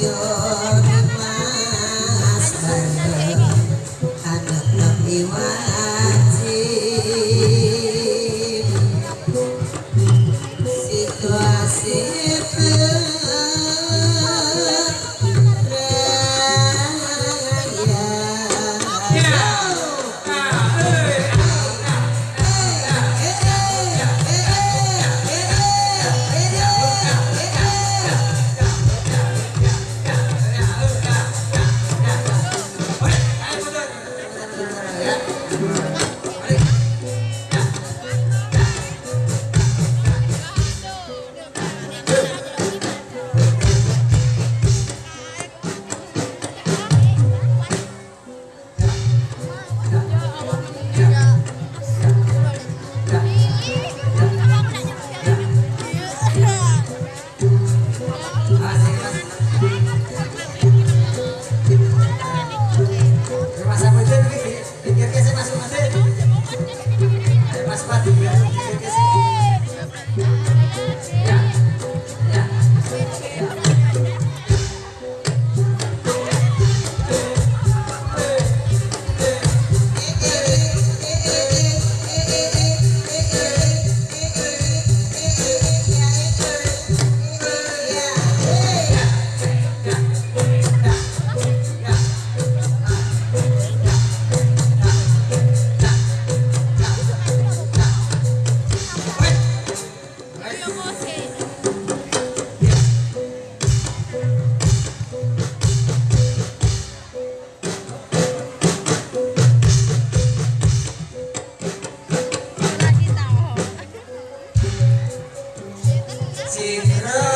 You. see girl.